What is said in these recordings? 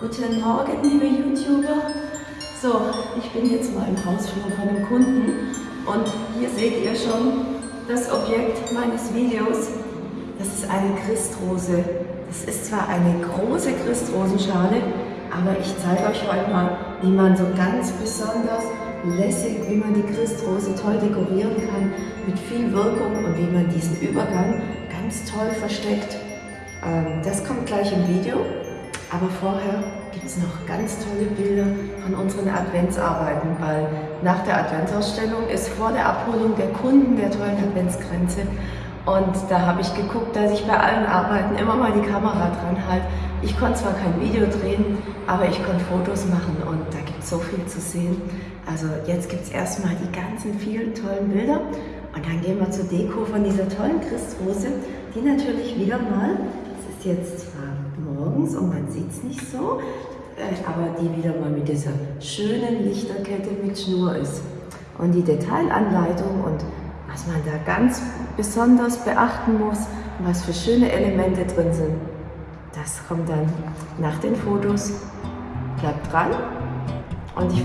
Guten Morgen, liebe YouTuber. So, ich bin jetzt mal im Hausflur von einem Kunden und hier seht ihr schon das Objekt meines Videos. Das ist eine Christrose. Das ist zwar eine große Christrosenschale, aber ich zeige euch heute mal, wie man so ganz besonders lässig, wie man die Christrose toll dekorieren kann, mit viel Wirkung und wie man diesen Übergang ganz toll versteckt. Ähm, das kommt gleich im Video. Aber vorher gibt es noch ganz tolle Bilder von unseren Adventsarbeiten, weil nach der Adventsausstellung ist vor der Abholung der Kunden der tollen Adventsgrenze und da habe ich geguckt, dass ich bei allen Arbeiten immer mal die Kamera dran halte. Ich konnte zwar kein Video drehen, aber ich konnte Fotos machen und da gibt es so viel zu sehen. Also jetzt gibt es erstmal die ganzen vielen tollen Bilder und dann gehen wir zur Deko von dieser tollen Christrose, die natürlich wieder mal, das ist jetzt zwar morgens und man sieht es nicht so, äh, aber die wieder mal mit dieser schönen Lichterkette mit Schnur ist. Und die Detailanleitung und was man da ganz besonders beachten muss und was für schöne Elemente drin sind, das kommt dann nach den Fotos. Bleibt dran und, ich,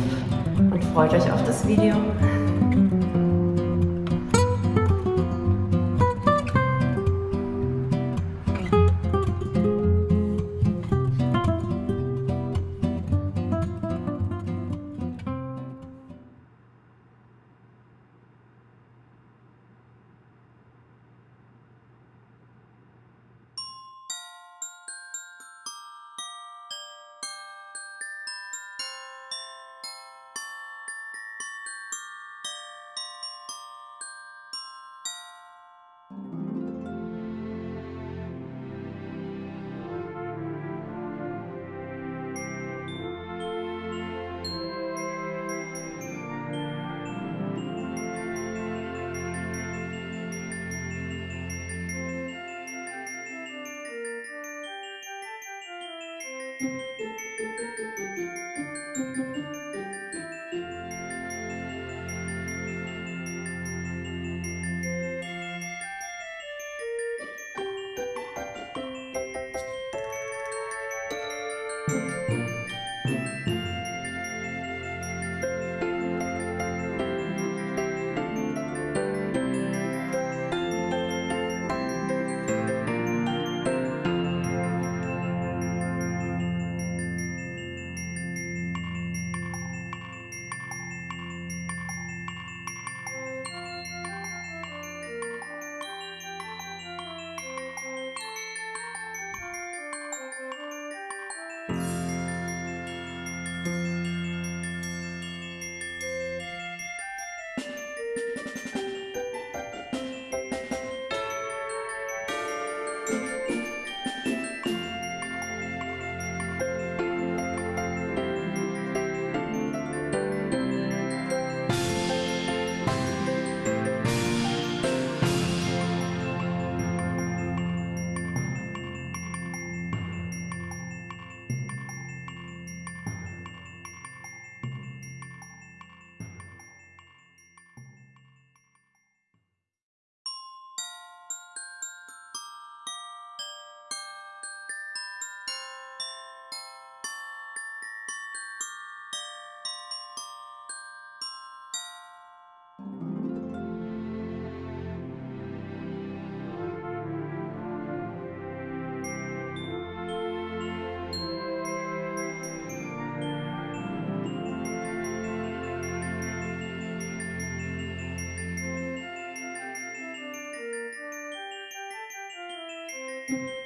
und freut euch auf das Video. Thank you.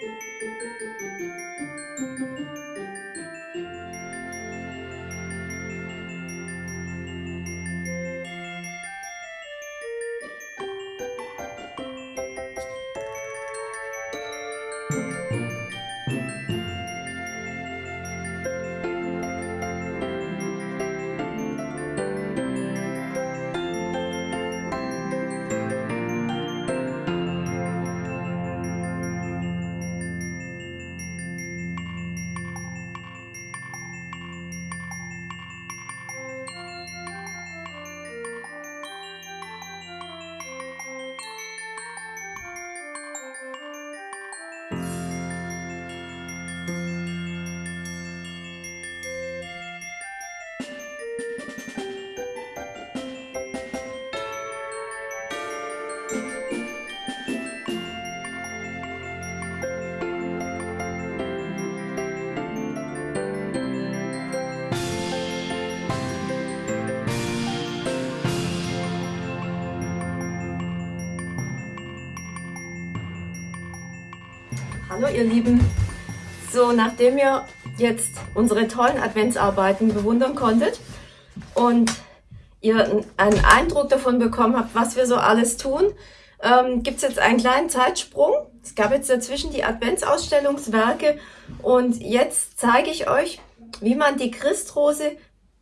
Música ihr Lieben. So, nachdem ihr jetzt unsere tollen Adventsarbeiten bewundern konntet und ihr einen Eindruck davon bekommen habt, was wir so alles tun, ähm, gibt es jetzt einen kleinen Zeitsprung. Es gab jetzt dazwischen die Adventsausstellungswerke und jetzt zeige ich euch, wie man die Christrose,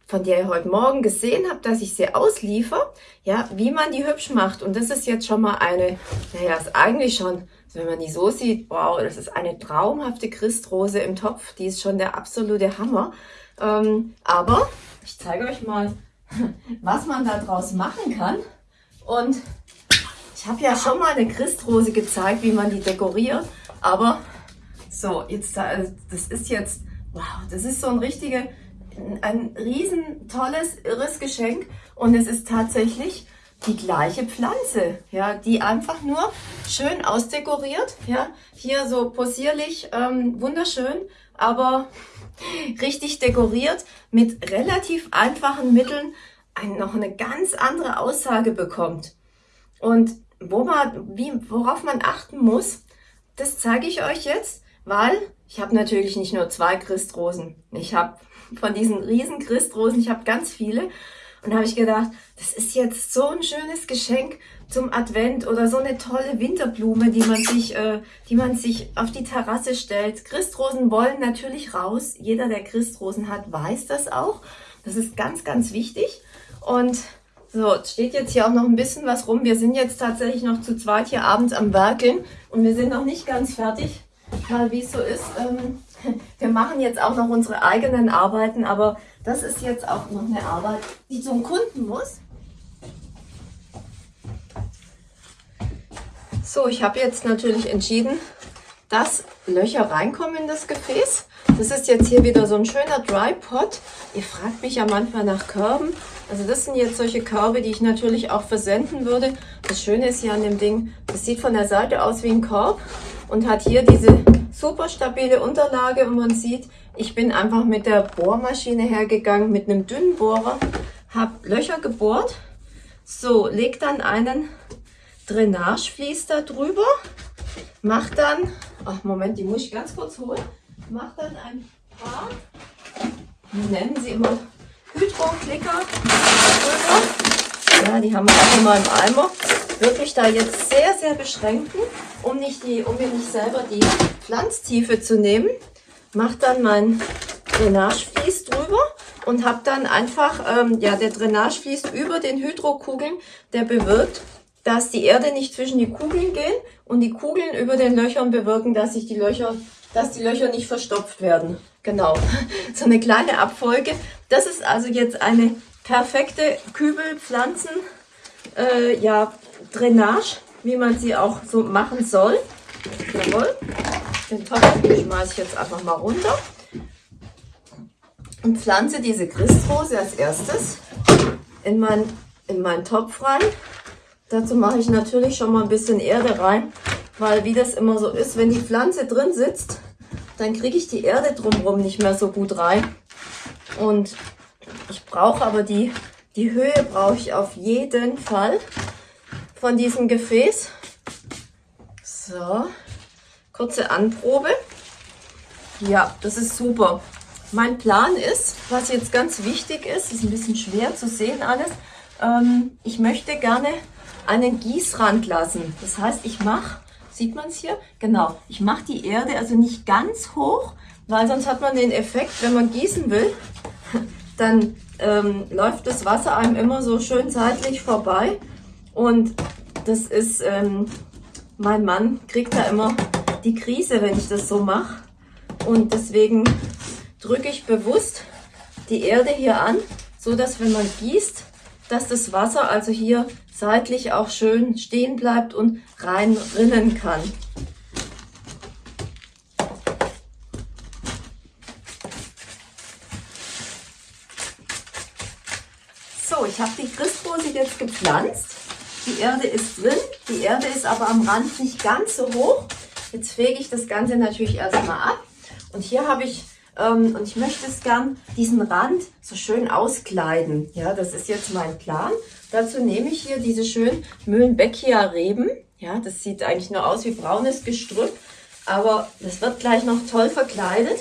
von der ihr heute Morgen gesehen habt, dass ich sie ausliefer, ja, wie man die hübsch macht. Und das ist jetzt schon mal eine, naja, ist eigentlich schon, wenn man die so sieht, wow, das ist eine traumhafte Christrose im Topf. Die ist schon der absolute Hammer. Ähm, aber ich zeige euch mal, was man da draus machen kann. Und ich habe ja schon mal eine Christrose gezeigt, wie man die dekoriert. Aber so, jetzt, das ist jetzt, wow, das ist so ein richtiger, ein riesen tolles, irres Geschenk. Und es ist tatsächlich die gleiche Pflanze, ja, die einfach nur schön ausdekoriert, ja, hier so possierlich, ähm, wunderschön, aber richtig dekoriert mit relativ einfachen Mitteln ein, noch eine ganz andere Aussage bekommt. Und wo man, wie, worauf man achten muss, das zeige ich euch jetzt, weil ich habe natürlich nicht nur zwei Christrosen. Ich habe von diesen riesen Christrosen, ich habe ganz viele. Und habe ich gedacht, das ist jetzt so ein schönes Geschenk zum Advent oder so eine tolle Winterblume, die man sich, äh, die man sich auf die Terrasse stellt. Christrosen wollen natürlich raus. Jeder, der Christrosen hat, weiß das auch. Das ist ganz, ganz wichtig. Und so, steht jetzt hier auch noch ein bisschen was rum. Wir sind jetzt tatsächlich noch zu zweit hier abends am Werkeln und wir sind noch nicht ganz fertig, weil wie es so ist. Ähm, wir machen jetzt auch noch unsere eigenen Arbeiten, aber das ist jetzt auch noch eine Arbeit, die zum Kunden muss. So, ich habe jetzt natürlich entschieden, dass Löcher reinkommen in das Gefäß. Das ist jetzt hier wieder so ein schöner Dry Pot. Ihr fragt mich ja manchmal nach Körben. Also das sind jetzt solche Körbe, die ich natürlich auch versenden würde. Das Schöne ist hier an dem Ding, das sieht von der Seite aus wie ein Korb und hat hier diese super stabile Unterlage und man sieht, ich bin einfach mit der Bohrmaschine hergegangen, mit einem dünnen Bohrer, habe Löcher gebohrt, so, leg dann einen Drainageflies da drüber, mach dann, ach Moment, die muss ich ganz kurz holen, mach dann ein paar, nennen sie immer, Hydro-Klicker. Ja, die haben wir auch immer im Eimer. Wirklich da jetzt sehr, sehr beschränken, um, nicht die, um mir nicht selber die Pflanztiefe zu nehmen. Mach dann mein Drainageflies drüber und habe dann einfach, ähm, ja, der Drainageflies über den Hydrokugeln, der bewirkt, dass die Erde nicht zwischen die Kugeln gehen und die Kugeln über den Löchern bewirken, dass sich die Löcher, dass die Löcher nicht verstopft werden. Genau, so eine kleine Abfolge. Das ist also jetzt eine perfekte Kübelpflanzen, äh, ja, Drainage, wie man sie auch so machen soll. Jawohl. Den Topf schmeiße ich jetzt einfach mal runter und pflanze diese Christrose als erstes in, mein, in meinen Topf rein. Dazu mache ich natürlich schon mal ein bisschen Erde rein, weil wie das immer so ist, wenn die Pflanze drin sitzt, dann kriege ich die Erde drumherum nicht mehr so gut rein. Und ich brauche aber die, die Höhe brauche ich auf jeden Fall von diesem Gefäß. So, kurze Anprobe. Ja, das ist super. Mein Plan ist, was jetzt ganz wichtig ist, ist ein bisschen schwer zu sehen alles, ähm, ich möchte gerne einen Gießrand lassen. Das heißt, ich mache Sieht man es hier? Genau. Ich mache die Erde also nicht ganz hoch, weil sonst hat man den Effekt, wenn man gießen will, dann ähm, läuft das Wasser einem immer so schön seitlich vorbei. Und das ist, ähm, mein Mann kriegt da immer die Krise, wenn ich das so mache. Und deswegen drücke ich bewusst die Erde hier an, so dass wenn man gießt, dass das Wasser also hier seitlich auch schön stehen bleibt und reinrinnen kann. So, ich habe die Christrose jetzt gepflanzt. Die Erde ist drin, die Erde ist aber am Rand nicht ganz so hoch. Jetzt fege ich das Ganze natürlich erstmal ab. Und hier habe ich ähm, und ich möchte es gern diesen Rand so schön auskleiden. Ja, das ist jetzt mein Plan. Dazu nehme ich hier diese schönen Mühlenbeckia Reben. Ja, das sieht eigentlich nur aus wie braunes Gestrüpp. Aber das wird gleich noch toll verkleidet.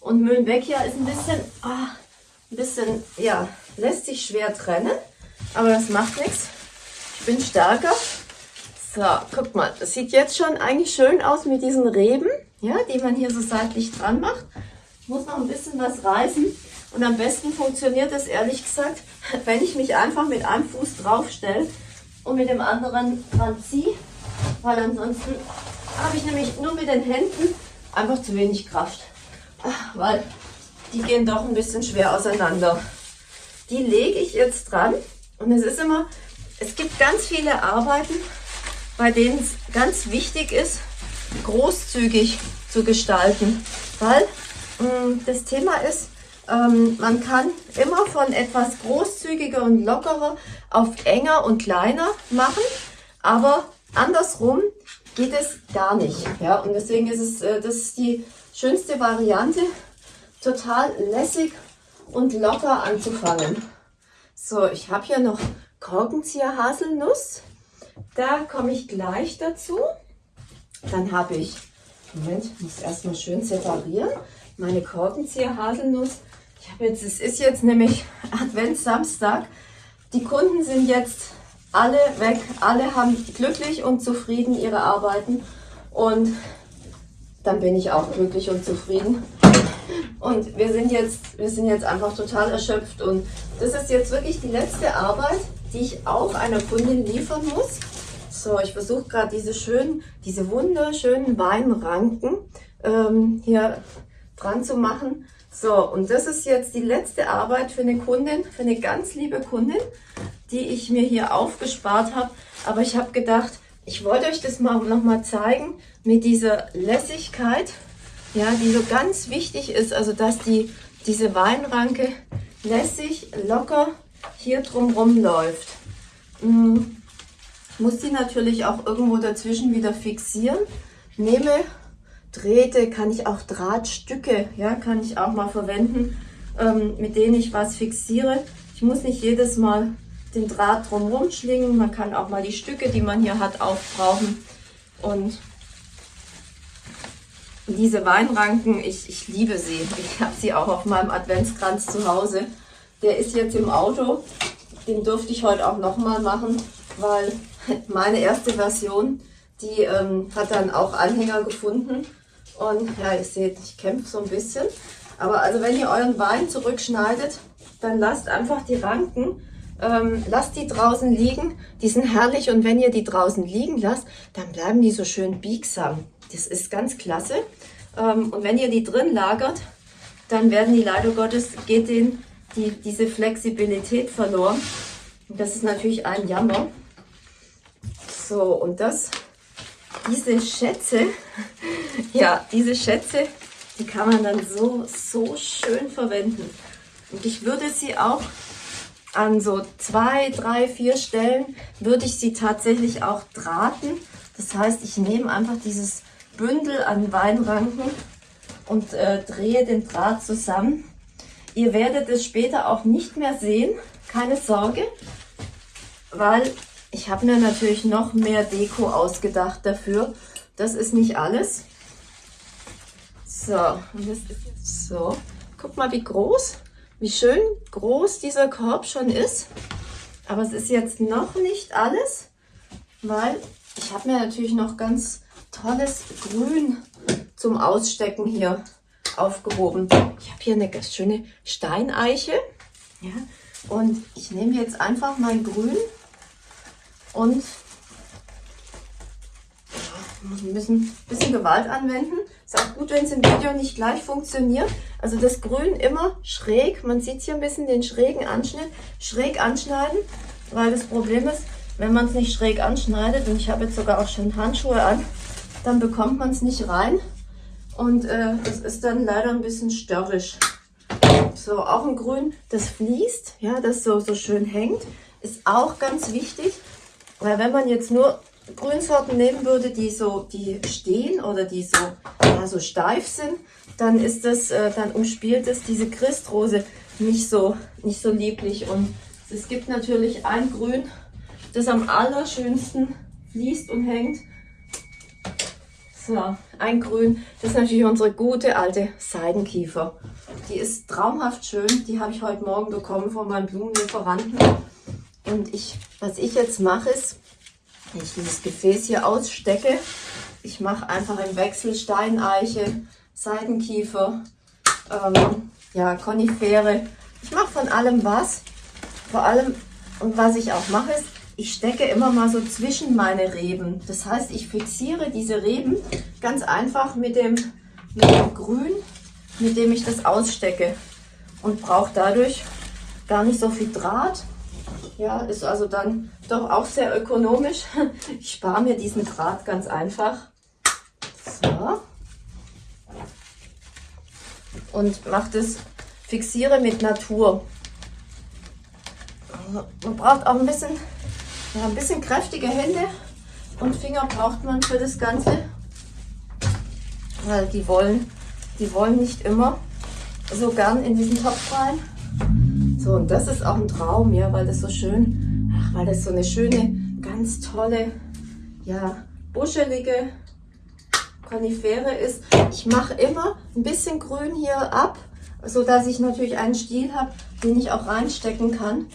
Und Mühlenbeckia ist ein bisschen, ah, ein bisschen, ja, lässt sich schwer trennen. Aber das macht nichts. Ich bin stärker. So, guck mal, das sieht jetzt schon eigentlich schön aus mit diesen Reben, ja, die man hier so seitlich dran macht. Muss noch ein bisschen was reißen. Und am besten funktioniert das ehrlich gesagt, wenn ich mich einfach mit einem Fuß drauf stelle und mit dem anderen dran ziehe, weil ansonsten habe ich nämlich nur mit den Händen einfach zu wenig Kraft, weil die gehen doch ein bisschen schwer auseinander. Die lege ich jetzt dran und es ist immer, es gibt ganz viele Arbeiten, bei denen es ganz wichtig ist, großzügig zu gestalten, weil mh, mm, das Thema ist, ähm, man kann immer von etwas großzügiger und lockerer auf enger und kleiner machen, aber andersrum geht es gar nicht. Ja, und deswegen ist es, äh, das ist die schönste Variante, total lässig und locker anzufangen. So, ich habe hier noch Korkenzieher Haselnuss. Da komme ich gleich dazu. Dann habe ich, Moment, muss erstmal schön separieren, meine Korkenzieher Haselnuss ich habe jetzt, es ist jetzt nämlich Adventssamstag. Die Kunden sind jetzt alle weg, alle haben glücklich und zufrieden ihre Arbeiten und dann bin ich auch glücklich und zufrieden. Und wir sind jetzt, wir sind jetzt einfach total erschöpft und das ist jetzt wirklich die letzte Arbeit, die ich auch einer Kundin liefern muss. So, ich versuche gerade diese schönen, diese wunderschönen Weinranken ähm, hier dran zu machen. So, und das ist jetzt die letzte Arbeit für eine Kundin, für eine ganz liebe Kundin, die ich mir hier aufgespart habe. Aber ich habe gedacht, ich wollte euch das mal noch mal zeigen mit dieser Lässigkeit, ja, die so ganz wichtig ist. Also, dass die, diese Weinranke lässig, locker hier drumherum läuft. Hm, muss die natürlich auch irgendwo dazwischen wieder fixieren. Nehme Drähte, kann ich auch Drahtstücke, ja, kann ich auch mal verwenden, ähm, mit denen ich was fixiere. Ich muss nicht jedes Mal den Draht drumherum schlingen, man kann auch mal die Stücke, die man hier hat, aufbrauchen. Und diese Weinranken, ich, ich liebe sie. Ich habe sie auch auf meinem Adventskranz zu Hause. Der ist jetzt im Auto. Den durfte ich heute auch nochmal machen, weil meine erste Version, die ähm, hat dann auch Anhänger gefunden. Und ja, ihr seht, ich kämpfe so ein bisschen. Aber also wenn ihr euren Wein zurückschneidet, dann lasst einfach die Ranken, ähm, lasst die draußen liegen. Die sind herrlich und wenn ihr die draußen liegen lasst, dann bleiben die so schön biegsam. Das ist ganz klasse. Ähm, und wenn ihr die drin lagert, dann werden die leider Gottes, geht denen die, diese Flexibilität verloren. Und das ist natürlich ein Jammer. So, und das diese Schätze, ja, diese Schätze, die kann man dann so, so schön verwenden. Und ich würde sie auch an so zwei, drei, vier Stellen, würde ich sie tatsächlich auch drahten. Das heißt, ich nehme einfach dieses Bündel an Weinranken und äh, drehe den Draht zusammen. Ihr werdet es später auch nicht mehr sehen, keine Sorge, weil ich habe mir natürlich noch mehr Deko ausgedacht dafür. Das ist nicht alles. So, und das ist jetzt so. Guck mal, wie groß, wie schön groß dieser Korb schon ist. Aber es ist jetzt noch nicht alles, weil ich habe mir natürlich noch ganz tolles Grün zum Ausstecken hier aufgehoben. Ich habe hier eine ganz schöne Steineiche. Ja, und ich nehme jetzt einfach mein Grün und muss ein bisschen, bisschen Gewalt anwenden. Ist auch gut, wenn es im Video nicht gleich funktioniert. Also das Grün immer schräg, man sieht hier ein bisschen den schrägen Anschnitt, schräg anschneiden, weil das Problem ist, wenn man es nicht schräg anschneidet, und ich habe jetzt sogar auch schon Handschuhe an, dann bekommt man es nicht rein und äh, das ist dann leider ein bisschen störrisch. So, auch ein Grün, das fließt, ja, das so, so schön hängt, ist auch ganz wichtig. Weil wenn man jetzt nur Grünsorten nehmen würde, die so, die stehen oder die so, ja, so steif sind, dann ist das, äh, dann umspielt es diese Christrose nicht so, nicht so lieblich. Und es gibt natürlich ein Grün, das am allerschönsten fließt und hängt. So, ein Grün. Das ist natürlich unsere gute alte Seidenkiefer. Die ist traumhaft schön. Die habe ich heute Morgen bekommen von meinem Blumenlieferanten. Und ich, was ich jetzt mache, ist, ich dieses Gefäß hier ausstecke, ich mache einfach im Wechsel Steineiche, Seidenkiefer, ähm, ja, Konifere. Ich mache von allem was. Vor allem, und was ich auch mache, ist, ich stecke immer mal so zwischen meine Reben. Das heißt, ich fixiere diese Reben ganz einfach mit dem, mit dem Grün, mit dem ich das ausstecke. Und brauche dadurch gar nicht so viel Draht. Ja, ist also dann doch auch sehr ökonomisch. Ich spare mir diesen Draht ganz einfach. So. Und mache das, fixiere mit Natur. Man braucht auch ein bisschen, ja, ein bisschen kräftige Hände und Finger braucht man für das Ganze. Weil die wollen, die wollen nicht immer so gern in diesen Topf rein. So, und das ist auch ein Traum, ja, weil das so schön, ach, weil das so eine schöne, ganz tolle, ja, buschelige Konifere ist. Ich mache immer ein bisschen Grün hier ab, so dass ich natürlich einen Stiel habe, den ich auch reinstecken kann,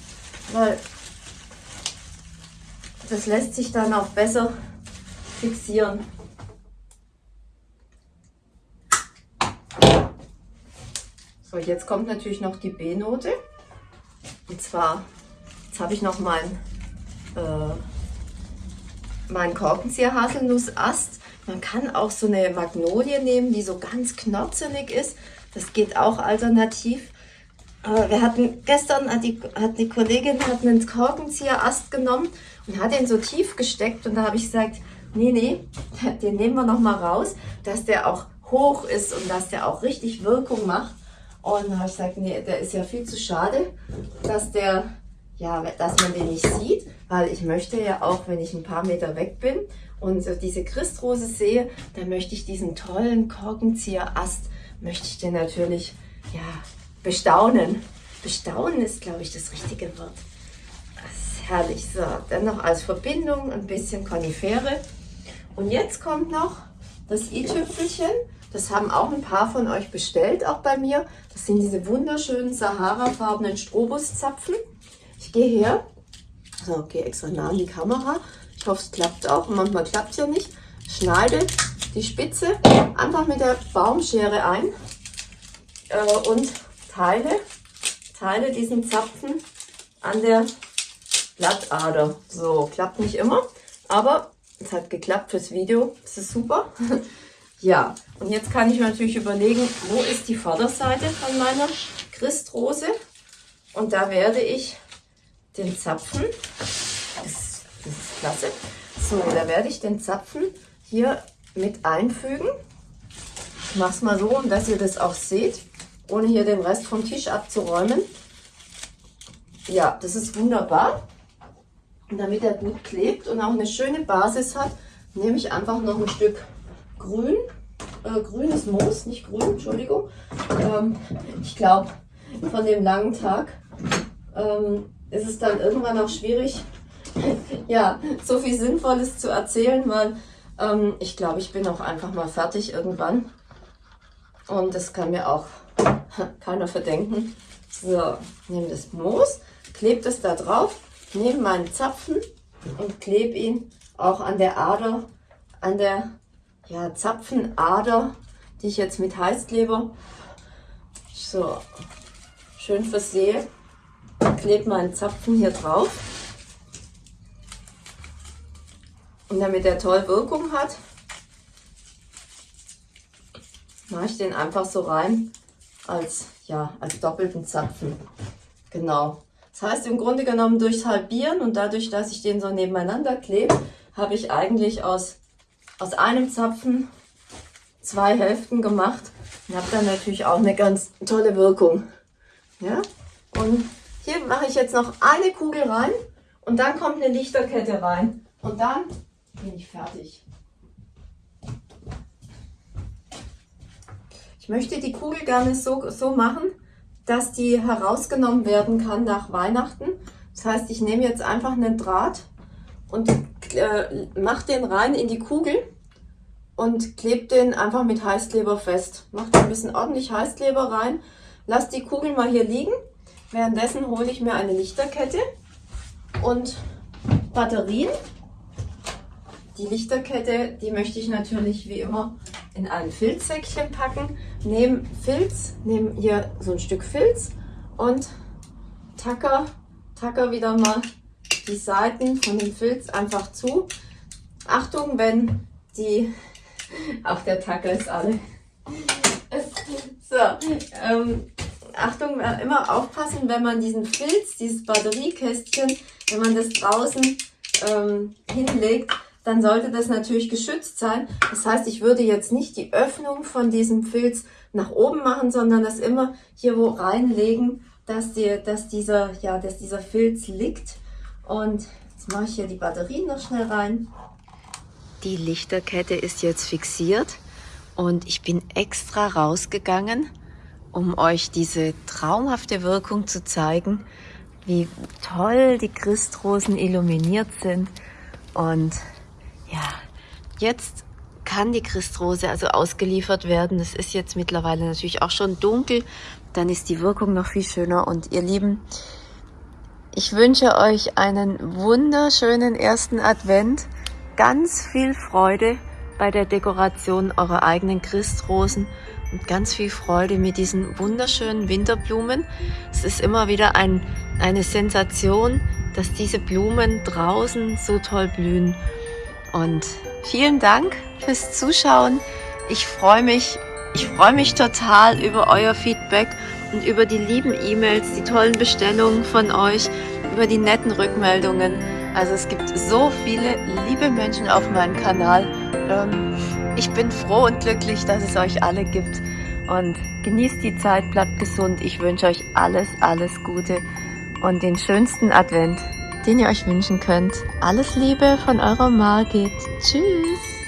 weil das lässt sich dann auch besser fixieren. So, jetzt kommt natürlich noch die B-Note. Und zwar, jetzt habe ich noch mein, äh, mein Korkenzieher-Haselnussast. Man kann auch so eine Magnolie nehmen, die so ganz knorzelig ist. Das geht auch alternativ. Äh, wir hatten gestern, hat die, hat die Kollegin hat einen Korkenzieher-Ast genommen und hat ihn so tief gesteckt. Und da habe ich gesagt, nee, nee, den nehmen wir noch mal raus, dass der auch hoch ist und dass der auch richtig Wirkung macht. Und dann habe ich gesagt, nee, der ist ja viel zu schade, dass der, ja, dass man den nicht sieht, weil ich möchte ja auch, wenn ich ein paar Meter weg bin und so diese Christrose sehe, dann möchte ich diesen tollen Korkenzieher-Ast, möchte ich den natürlich, ja, bestaunen. Bestaunen ist, glaube ich, das richtige Wort. Herrlich. So, dann noch als Verbindung ein bisschen Konifere. Und jetzt kommt noch das i-Tüpfelchen. Das haben auch ein paar von euch bestellt, auch bei mir. Das sind diese wunderschönen Sahara-farbenen Strobuszapfen. Ich gehe her, so, okay, extra nah an die Kamera. Ich hoffe, es klappt auch. Manchmal klappt es ja nicht. Schneide die Spitze einfach mit der Baumschere ein äh, und teile, teile diesen Zapfen an der Blattader. So, klappt nicht immer, aber es hat geklappt fürs Video. Das ist super. Ja, und jetzt kann ich mir natürlich überlegen, wo ist die Vorderseite von meiner Christrose? Und da werde ich den Zapfen, das, das ist klasse, so, da werde ich den Zapfen hier mit einfügen. Ich mache es mal so, dass ihr das auch seht, ohne hier den Rest vom Tisch abzuräumen. Ja, das ist wunderbar. Damit er gut klebt und auch eine schöne Basis hat, nehme ich einfach noch ein Stück grün, äh, grünes Moos, nicht grün, Entschuldigung. Ähm, ich glaube, von dem langen Tag ähm, ist es dann irgendwann auch schwierig, ja, so viel Sinnvolles zu erzählen, weil ähm, ich glaube, ich bin auch einfach mal fertig irgendwann. Und das kann mir auch keiner verdenken. So, nehme das Moos, klebe es da drauf, nehme meinen Zapfen und klebe ihn auch an der Ader, an der ja, Zapfenader, die ich jetzt mit Heißkleber so schön versehe. Klebe meinen Zapfen hier drauf. Und damit er toll Wirkung hat, mache ich den einfach so rein als, ja, als doppelten Zapfen. Genau. Das heißt im Grunde genommen durchs Halbieren und dadurch, dass ich den so nebeneinander klebe, habe ich eigentlich aus aus einem Zapfen zwei Hälften gemacht und habe dann natürlich auch eine ganz tolle Wirkung. Ja? Und hier mache ich jetzt noch eine Kugel rein und dann kommt eine Lichterkette rein und dann bin ich fertig. Ich möchte die Kugel gerne so, so machen, dass die herausgenommen werden kann nach Weihnachten. Das heißt, ich nehme jetzt einfach einen Draht und äh, mache den rein in die Kugel und klebt den einfach mit Heißkleber fest. Macht ein bisschen ordentlich Heißkleber rein. Lasst die Kugeln mal hier liegen. Währenddessen hole ich mir eine Lichterkette und Batterien. Die Lichterkette, die möchte ich natürlich wie immer in ein Filzsäckchen packen. Nehme Filz, nehme hier so ein Stück Filz und tacker, tacker wieder mal die Seiten von dem Filz einfach zu. Achtung, wenn die auch der Tacker ist alle. So, ähm, Achtung, äh, immer aufpassen, wenn man diesen Filz, dieses Batteriekästchen, wenn man das draußen ähm, hinlegt, dann sollte das natürlich geschützt sein. Das heißt, ich würde jetzt nicht die Öffnung von diesem Filz nach oben machen, sondern das immer hier wo reinlegen, dass, die, dass, dieser, ja, dass dieser Filz liegt. Und jetzt mache ich hier die Batterien noch schnell rein. Die Lichterkette ist jetzt fixiert und ich bin extra rausgegangen, um euch diese traumhafte Wirkung zu zeigen, wie toll die Christrosen illuminiert sind. Und ja, jetzt kann die Christrose also ausgeliefert werden. Es ist jetzt mittlerweile natürlich auch schon dunkel, dann ist die Wirkung noch viel schöner. Und ihr Lieben, ich wünsche euch einen wunderschönen ersten Advent ganz viel Freude bei der Dekoration eurer eigenen Christrosen und ganz viel Freude mit diesen wunderschönen Winterblumen. Es ist immer wieder ein, eine Sensation, dass diese Blumen draußen so toll blühen. Und vielen Dank fürs Zuschauen. Ich freue mich, ich freue mich total über euer Feedback und über die lieben E-Mails, die tollen Bestellungen von euch, über die netten Rückmeldungen. Also es gibt so viele liebe Menschen auf meinem Kanal. Ähm, ich bin froh und glücklich, dass es euch alle gibt. Und genießt die Zeit, bleibt gesund. Ich wünsche euch alles, alles Gute und den schönsten Advent, den ihr euch wünschen könnt. Alles Liebe von eurer Margit. Tschüss.